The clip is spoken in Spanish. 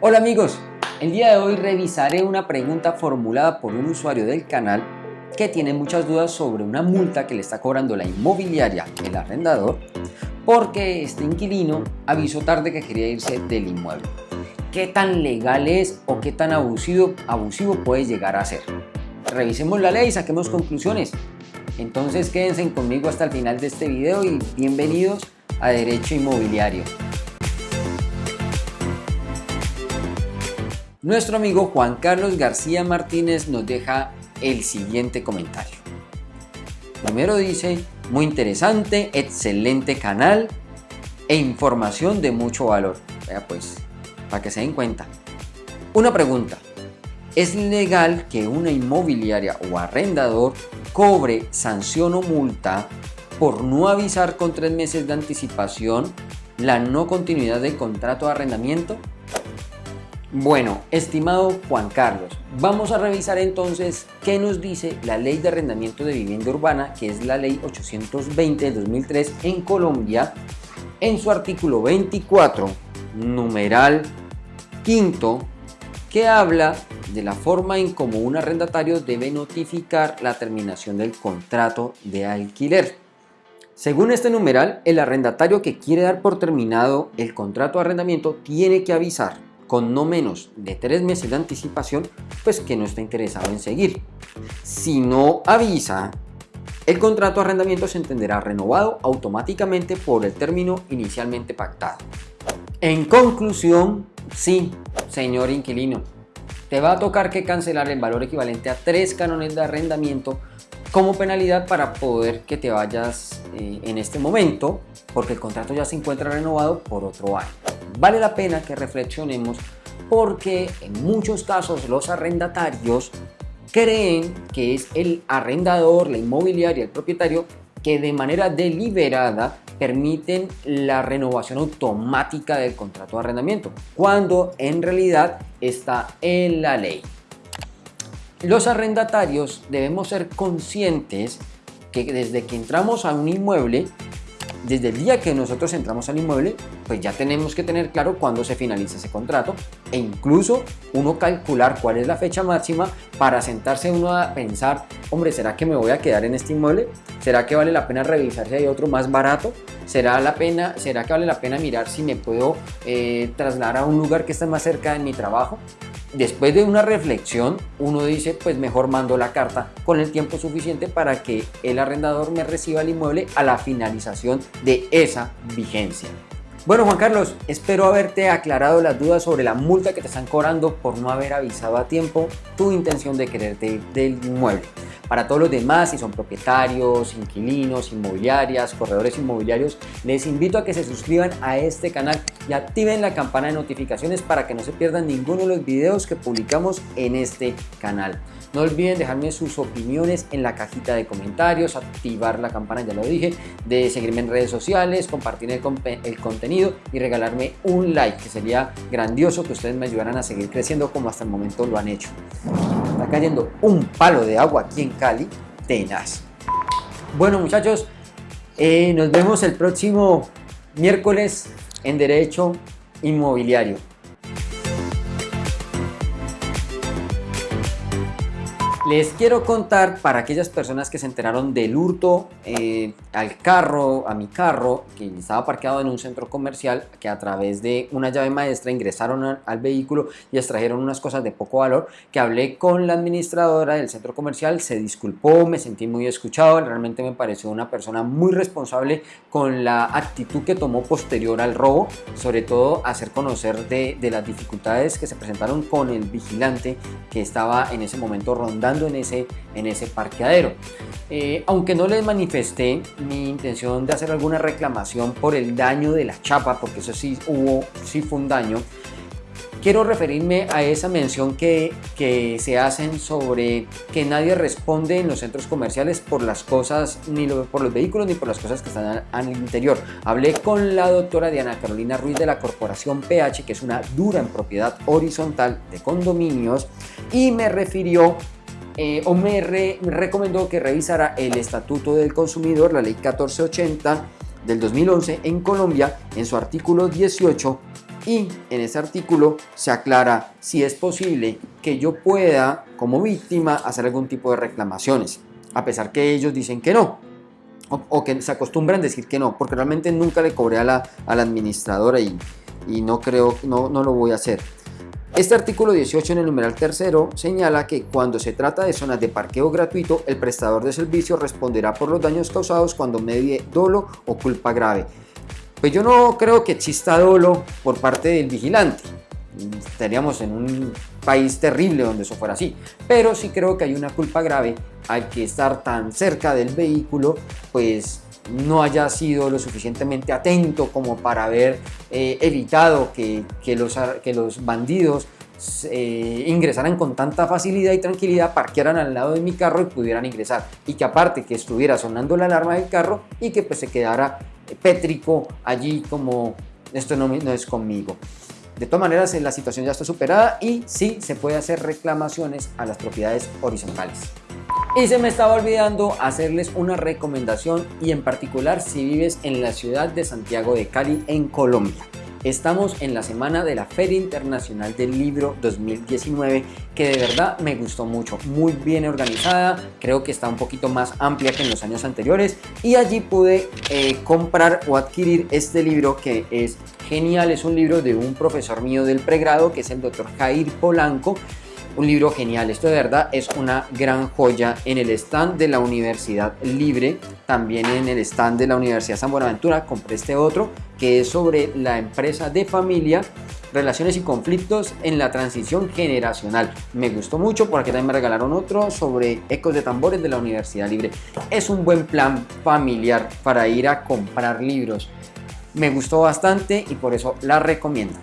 Hola amigos, el día de hoy revisaré una pregunta formulada por un usuario del canal que tiene muchas dudas sobre una multa que le está cobrando la inmobiliaria, el arrendador, porque este inquilino avisó tarde que quería irse del inmueble. ¿Qué tan legal es o qué tan abusivo, abusivo puede llegar a ser? Revisemos la ley y saquemos conclusiones. Entonces quédense conmigo hasta el final de este video y bienvenidos a Derecho Inmobiliario. Nuestro amigo Juan Carlos García Martínez nos deja el siguiente comentario. Primero dice, muy interesante, excelente canal e información de mucho valor. Vea pues, para que se den cuenta. Una pregunta, ¿es legal que una inmobiliaria o arrendador cobre sanción o multa por no avisar con tres meses de anticipación la no continuidad del contrato de arrendamiento? Bueno, estimado Juan Carlos, vamos a revisar entonces qué nos dice la Ley de Arrendamiento de Vivienda Urbana, que es la Ley 820 de 2003 en Colombia, en su artículo 24, numeral quinto, que habla de la forma en cómo un arrendatario debe notificar la terminación del contrato de alquiler. Según este numeral, el arrendatario que quiere dar por terminado el contrato de arrendamiento tiene que avisar con no menos de tres meses de anticipación, pues que no está interesado en seguir. Si no avisa, el contrato de arrendamiento se entenderá renovado automáticamente por el término inicialmente pactado. En conclusión, sí, señor inquilino, te va a tocar que cancelar el valor equivalente a tres canones de arrendamiento como penalidad para poder que te vayas eh, en este momento, porque el contrato ya se encuentra renovado por otro año vale la pena que reflexionemos porque en muchos casos los arrendatarios creen que es el arrendador, la inmobiliaria, el propietario que de manera deliberada permiten la renovación automática del contrato de arrendamiento, cuando en realidad está en la ley. Los arrendatarios debemos ser conscientes que desde que entramos a un inmueble desde el día que nosotros entramos al inmueble, pues ya tenemos que tener claro cuándo se finaliza ese contrato e incluso uno calcular cuál es la fecha máxima para sentarse uno a pensar, hombre, ¿será que me voy a quedar en este inmueble? ¿Será que vale la pena revisar si hay otro más barato? ¿Será, la pena, ¿Será que vale la pena mirar si me puedo eh, trasladar a un lugar que esté más cerca de mi trabajo? Después de una reflexión, uno dice, pues mejor mando la carta con el tiempo suficiente para que el arrendador me reciba el inmueble a la finalización de esa vigencia. Bueno Juan Carlos, espero haberte aclarado las dudas sobre la multa que te están cobrando por no haber avisado a tiempo tu intención de quererte ir del inmueble. Para todos los demás, si son propietarios, inquilinos, inmobiliarias, corredores inmobiliarios, les invito a que se suscriban a este canal y activen la campana de notificaciones para que no se pierdan ninguno de los videos que publicamos en este canal. No olviden dejarme sus opiniones en la cajita de comentarios, activar la campana, ya lo dije, de seguirme en redes sociales, compartir el, el, contenido y regalarme un like, que sería grandioso que ustedes me ayudaran a seguir creciendo como hasta el momento lo han hecho. Está cayendo un palo de agua aquí en Cali, tenaz. Bueno muchachos, eh, nos vemos el próximo miércoles en Derecho Inmobiliario. Les quiero contar para aquellas personas que se enteraron del hurto eh, al carro, a mi carro, que estaba parqueado en un centro comercial, que a través de una llave maestra ingresaron al vehículo y extrajeron unas cosas de poco valor, que hablé con la administradora del centro comercial, se disculpó, me sentí muy escuchado, realmente me pareció una persona muy responsable con la actitud que tomó posterior al robo, sobre todo hacer conocer de, de las dificultades que se presentaron con el vigilante que estaba en ese momento rondando en ese, en ese parqueadero. Eh, aunque no les manifesté mi intención de hacer alguna reclamación por el daño de la chapa, porque eso sí hubo, sí fue un daño, quiero referirme a esa mención que, que, se hacen sobre que nadie responde en los centros comerciales por las cosas, ni por los vehículos, ni por las cosas que están al interior. Hablé con la doctora Diana Carolina Ruiz de la corporación PH, que es una dura en propiedad horizontal de condominios, y me refirió eh, o me, recomendó que revisara el Estatuto del Consumidor, la Ley 1480 del 2011 en Colombia, en su artículo 18, Y en ese artículo se aclara si es posible que yo pueda, como víctima, hacer algún tipo de reclamaciones, a pesar que ellos dicen que no, o, que se acostumbran a decir que no, porque realmente nunca le cobré a la, a la administradora y, y no creo, no, no lo voy a hacer. Este artículo 18 en el numeral tercero señala que cuando se trata de zonas de parqueo gratuito, el prestador de servicio responderá por los daños causados cuando medie dolo o culpa grave. Pues yo no creo que exista dolo por parte del vigilante. Estaríamos en un país terrible donde eso fuera así. Pero sí creo que hay una culpa grave al que estar tan cerca del vehículo, pues no haya sido lo suficientemente atento como para haber eh, evitado que, los, que los bandidos eh, ingresaran con tanta facilidad y tranquilidad, parquearan al lado de mi carro y pudieran ingresar. Y que aparte que estuviera sonando la alarma del carro y que pues se quedara pétrico allí como esto no, no es conmigo. De todas maneras, la situación ya está superada y sí se puede hacer reclamaciones a las propiedades horizontales. Y se me estaba olvidando hacerles una recomendación y en particular si vives en la ciudad de Santiago de Cali en Colombia. Estamos en la semana de la Feria Internacional del Libro 2019 que de verdad me gustó mucho, muy bien organizada, creo que está un poquito más amplia que en los años anteriores y allí pude eh, comprar o adquirir este libro que es genial, es un libro de un profesor mío del pregrado que es el doctor Jair Polanco un libro genial, esto de verdad es una gran joya en el stand de la Universidad Libre, también en el stand de la Universidad San Buenaventura compré este otro que es sobre la empresa de familia relaciones y conflictos en la transición generacional. Me gustó mucho porque también me regalaron otro sobre ecos de tambores de la Universidad Libre. Es un buen plan familiar para ir a comprar libros. Me gustó bastante y por eso la recomiendo.